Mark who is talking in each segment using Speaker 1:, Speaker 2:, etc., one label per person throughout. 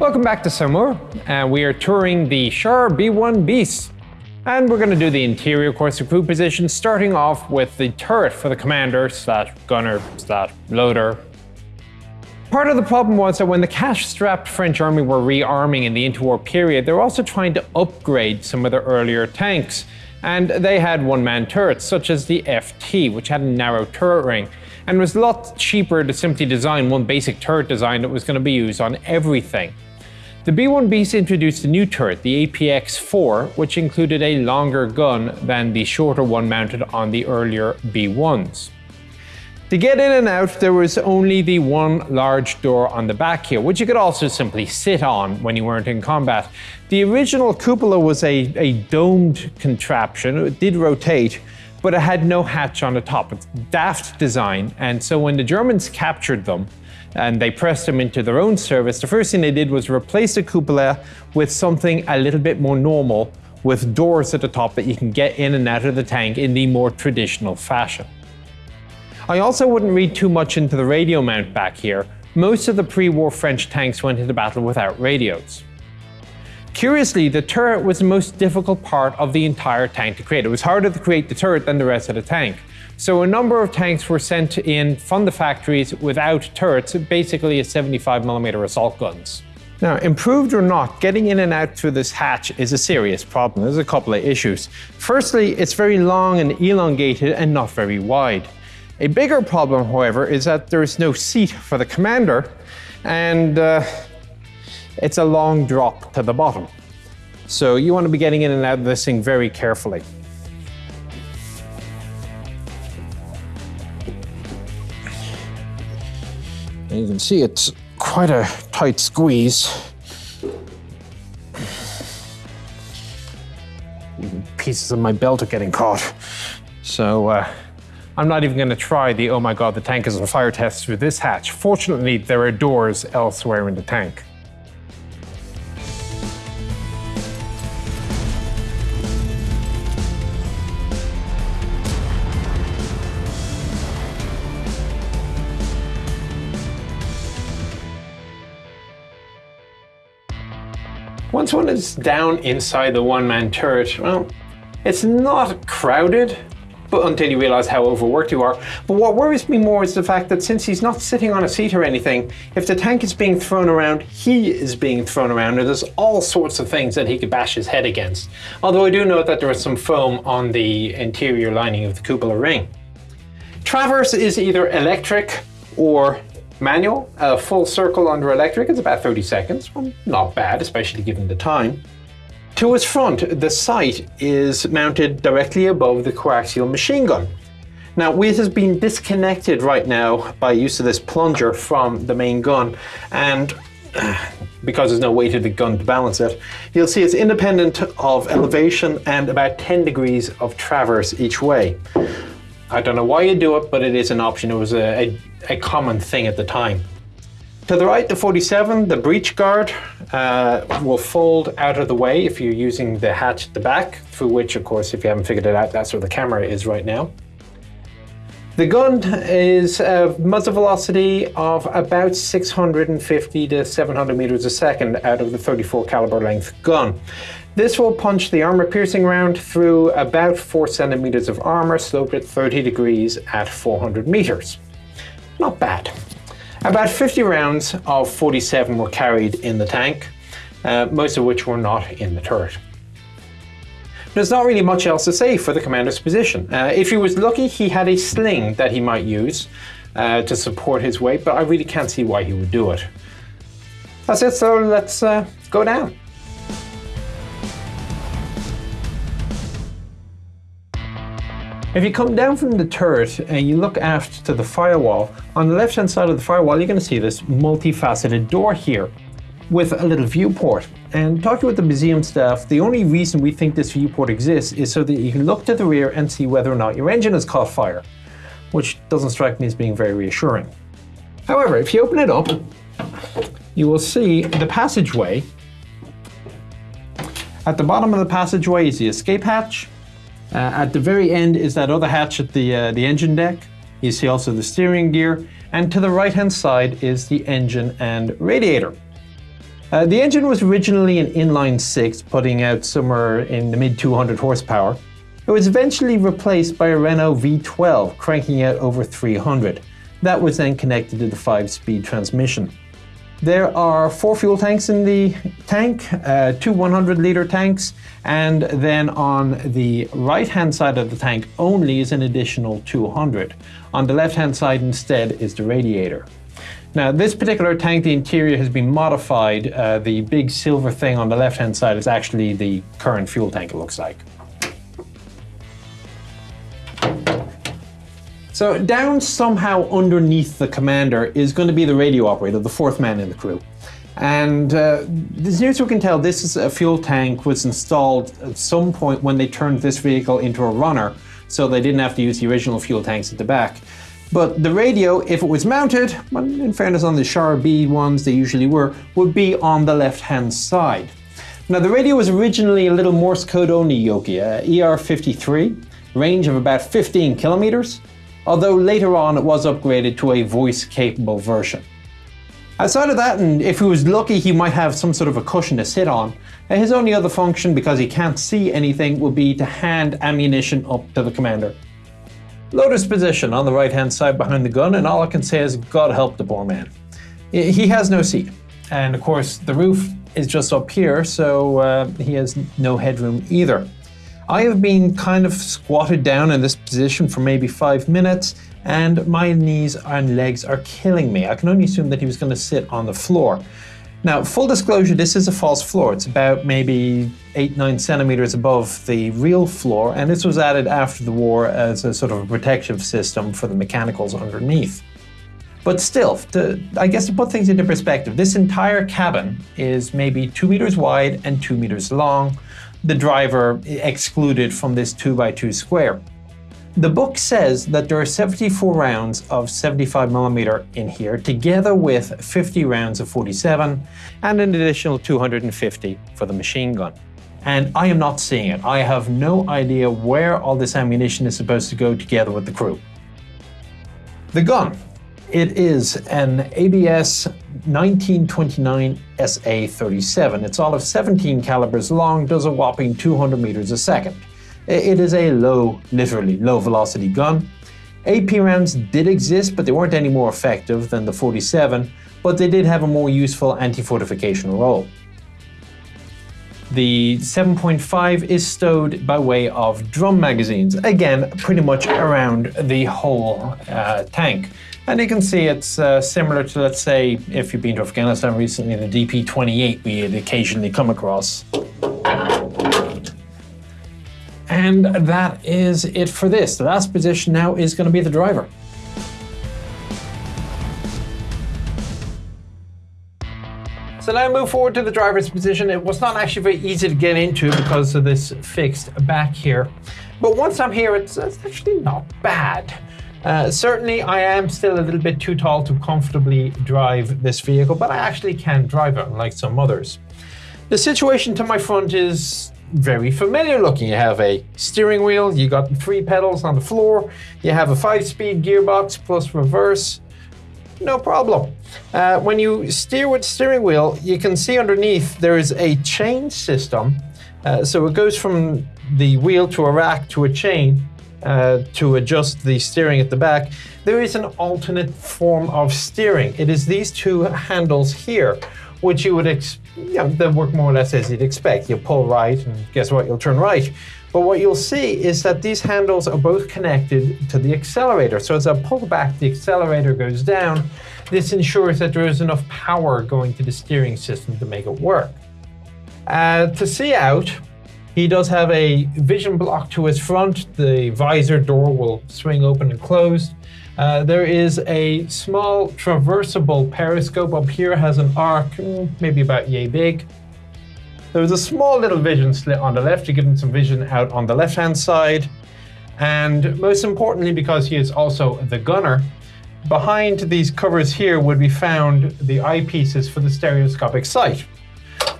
Speaker 1: Welcome back to Saumur, and we are touring the Char B1 Bis. And we're going to do the interior course of crew position, starting off with the turret for the commander slash gunner slash loader. Part of the problem was that when the cash-strapped French army were rearming in the interwar period, they were also trying to upgrade some of their earlier tanks. And they had one-man turrets, such as the FT, which had a narrow turret ring, and was a lot cheaper to simply design one basic turret design that was going to be used on everything. The B1 Bis introduced a new turret, the APX-4, which included a longer gun than the shorter one mounted on the earlier B1s. To get in and out, there was only the one large door on the back here, which you could also simply sit on when you weren't in combat. The original cupola was a, a domed contraption, it did rotate, but it had no hatch on the top. It's daft design, and so when the Germans captured them, and they pressed them into their own service, the first thing they did was replace the cupola with something a little bit more normal with doors at the top that you can get in and out of the tank in the more traditional fashion. I also wouldn't read too much into the radio mount back here. Most of the pre-war French tanks went into battle without radios. Curiously, the turret was the most difficult part of the entire tank to create. It was harder to create the turret than the rest of the tank. So a number of tanks were sent in from the factories without turrets, basically a 75mm assault guns. Now, improved or not, getting in and out through this hatch is a serious problem. There's a couple of issues. Firstly, it's very long and elongated and not very wide. A bigger problem, however, is that there is no seat for the commander, and uh, it's a long drop to the bottom. So you want to be getting in and out of this thing very carefully. And you can see it's quite a tight squeeze. Pieces of my belt are getting caught. So uh, I'm not even going to try the oh my god, the tank is on fire test through this hatch. Fortunately, there are doors elsewhere in the tank. Once one is down inside the one-man turret, well, it's not crowded, but until you realize how overworked you are. But what worries me more is the fact that since he's not sitting on a seat or anything, if the tank is being thrown around, he is being thrown around, and there's all sorts of things that he could bash his head against. Although I do note that there is some foam on the interior lining of the cupola ring. Traverse is either electric or Manual, a full circle under electric is about 30 seconds. Well, not bad, especially given the time. To its front, the sight is mounted directly above the coaxial machine gun. Now, it has been disconnected right now by use of this plunger from the main gun, and because there's no weight of the gun to balance it, you'll see it's independent of elevation and about 10 degrees of traverse each way. I don't know why you do it, but it is an option. It was a, a, a common thing at the time. To the right, the 47, the breech guard uh, will fold out of the way if you're using the hatch at the back, through which, of course, if you haven't figured it out, that's where the camera is right now. The gun is a muzzle velocity of about 650 to 700 meters a second out of the 34 caliber length gun. This will punch the armor-piercing round through about 4 centimeters of armor, sloped at 30 degrees at 400 meters. Not bad. About 50 rounds of 47 were carried in the tank, uh, most of which were not in the turret. There's not really much else to say for the commander's position. Uh, if he was lucky, he had a sling that he might use uh, to support his weight, but I really can't see why he would do it. That's it, so let's uh, go down. If you come down from the turret and you look aft to the firewall, on the left hand side of the firewall you're going to see this multifaceted door here with a little viewport. And talking with the museum staff, the only reason we think this viewport exists is so that you can look to the rear and see whether or not your engine has caught fire, which doesn't strike me as being very reassuring. However, if you open it up, you will see the passageway. At the bottom of the passageway is the escape hatch, uh, at the very end is that other hatch at the, uh, the engine deck. You see also the steering gear. And to the right hand side is the engine and radiator. Uh, the engine was originally an inline six, putting out somewhere in the mid 200 horsepower. It was eventually replaced by a Renault V12, cranking out over 300. That was then connected to the 5-speed transmission. There are four fuel tanks in the tank, uh, two 100 litre tanks, and then on the right hand side of the tank only is an additional 200. On the left hand side instead is the radiator. Now, this particular tank, the interior has been modified. Uh, the big silver thing on the left-hand side is actually the current fuel tank, it looks like. So down somehow underneath the commander is going to be the radio operator, the fourth man in the crew. And uh, as near as we can tell, this is a fuel tank was installed at some point when they turned this vehicle into a runner, so they didn't have to use the original fuel tanks at the back. But the radio, if it was mounted, in fairness on the Char B ones they usually were, would be on the left-hand side. Now the radio was originally a little Morse code only Yoki, uh, ER53, range of about 15 kilometers, although later on it was upgraded to a voice capable version. Outside of that, and if he was lucky he might have some sort of a cushion to sit on, uh, his only other function, because he can't see anything, would be to hand ammunition up to the commander. Loader's position on the right hand side behind the gun, and all I can say is God help the poor man. He has no seat. And of course, the roof is just up here, so uh, he has no headroom either. I have been kind of squatted down in this position for maybe five minutes, and my knees and legs are killing me. I can only assume that he was going to sit on the floor. Now, full disclosure, this is a false floor. It's about maybe eight, nine centimeters above the real floor, and this was added after the war as a sort of a protective system for the mechanicals underneath. But still, to, I guess to put things into perspective, this entire cabin is maybe two meters wide and two meters long, the driver excluded from this two by two square. The book says that there are 74 rounds of 75mm in here, together with 50 rounds of 47 and an additional 250 for the machine gun. And I am not seeing it. I have no idea where all this ammunition is supposed to go together with the crew. The gun. It is an ABS 1929 SA-37. It's all of 17 calibers long, does a whopping 200 meters a second. It is a low, literally low velocity gun. AP rounds did exist, but they weren't any more effective than the 47, but they did have a more useful anti-fortification role. The 7.5 is stowed by way of drum magazines, again, pretty much around the whole uh, tank. And you can see it's uh, similar to, let's say, if you've been to Afghanistan recently, the DP-28 we occasionally come across. And that is it for this. The last position now is going to be the driver. So now move forward to the driver's position. It was not actually very easy to get into because of this fixed back here. But once I'm here, it's, it's actually not bad. Uh, certainly, I am still a little bit too tall to comfortably drive this vehicle, but I actually can drive it, unlike some others. The situation to my front is very familiar looking. You have a steering wheel, you got three pedals on the floor, you have a five-speed gearbox plus reverse, no problem. Uh, when you steer with steering wheel, you can see underneath there is a chain system. Uh, so it goes from the wheel to a rack to a chain uh, to adjust the steering at the back. There is an alternate form of steering. It is these two handles here, which you would expect yeah, they work more or less as you'd expect. You pull right, and guess what? You'll turn right. But what you'll see is that these handles are both connected to the accelerator. So as I pull back, the accelerator goes down. This ensures that there is enough power going to the steering system to make it work. Uh, to see out, he does have a vision block to his front. The visor door will swing open and close. Uh, there is a small traversable periscope up here, has an arc, mm, maybe about yay big. There's a small little vision slit on the left to give him some vision out on the left-hand side. And most importantly, because he is also the gunner, behind these covers here would be found the eyepieces for the stereoscopic sight,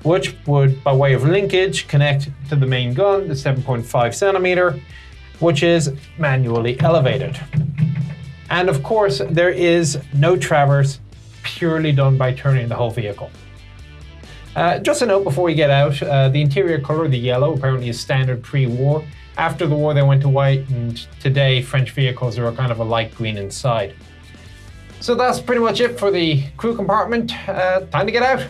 Speaker 1: which would, by way of linkage, connect to the main gun, the 7.5 centimeter, which is manually elevated. And of course, there is no traverse purely done by turning the whole vehicle. Uh, just a note before we get out, uh, the interior color, the yellow, apparently is standard pre-war. After the war, they went to white, and today French vehicles are kind of a light green inside. So that's pretty much it for the crew compartment. Uh, time to get out.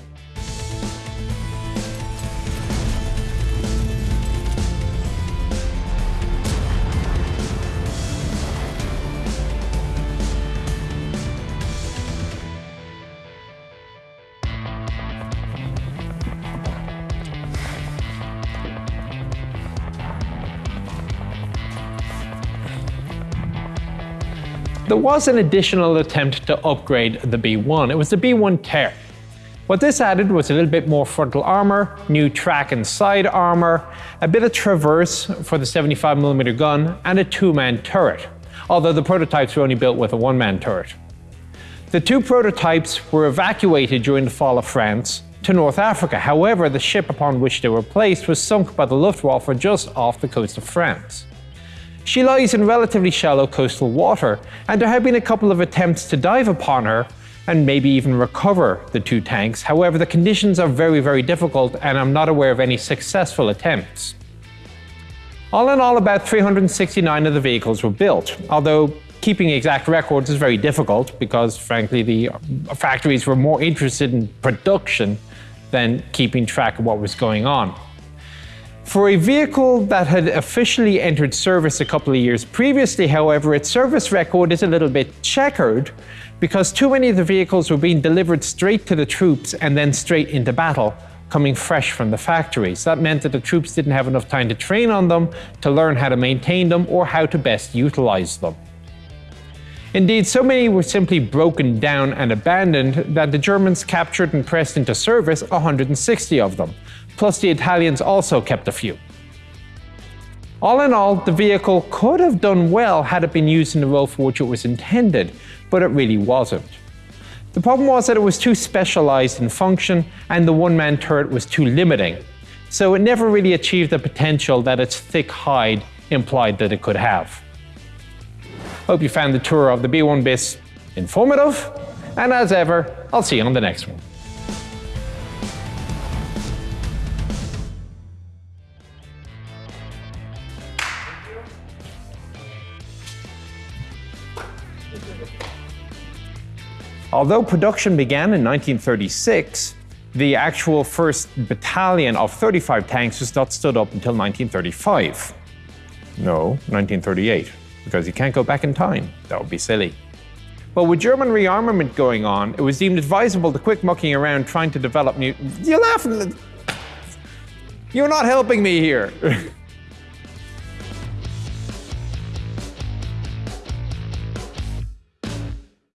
Speaker 1: Was an additional attempt to upgrade the B1. It was the B1 Ter. What this added was a little bit more frontal armor, new track and side armor, a bit of traverse for the 75mm gun, and a two-man turret, although the prototypes were only built with a one-man turret. The two prototypes were evacuated during the fall of France to North Africa. However, the ship upon which they were placed was sunk by the Luftwaffe just off the coast of France. She lies in relatively shallow coastal water, and there have been a couple of attempts to dive upon her and maybe even recover the two tanks. However, the conditions are very, very difficult, and I'm not aware of any successful attempts. All in all, about 369 of the vehicles were built, although keeping exact records is very difficult because, frankly, the uh, factories were more interested in production than keeping track of what was going on. For a vehicle that had officially entered service a couple of years previously, however, its service record is a little bit checkered because too many of the vehicles were being delivered straight to the troops and then straight into battle, coming fresh from the factories. That meant that the troops didn't have enough time to train on them, to learn how to maintain them, or how to best utilize them. Indeed, so many were simply broken down and abandoned that the Germans captured and pressed into service 160 of them, plus the Italians also kept a few. All in all, the vehicle could have done well had it been used in the role for which it was intended, but it really wasn't. The problem was that it was too specialized in function and the one-man turret was too limiting, so it never really achieved the potential that its thick hide implied that it could have. Hope you found the tour of the B1 BIS informative, and as ever, I'll see you on the next one. Although production began in 1936, the actual first battalion of 35 tanks was not stood up until 1935. No, 1938, because you can't go back in time. That would be silly. But with German rearmament going on, it was deemed advisable to quit mucking around trying to develop new... You're laughing... You're not helping me here.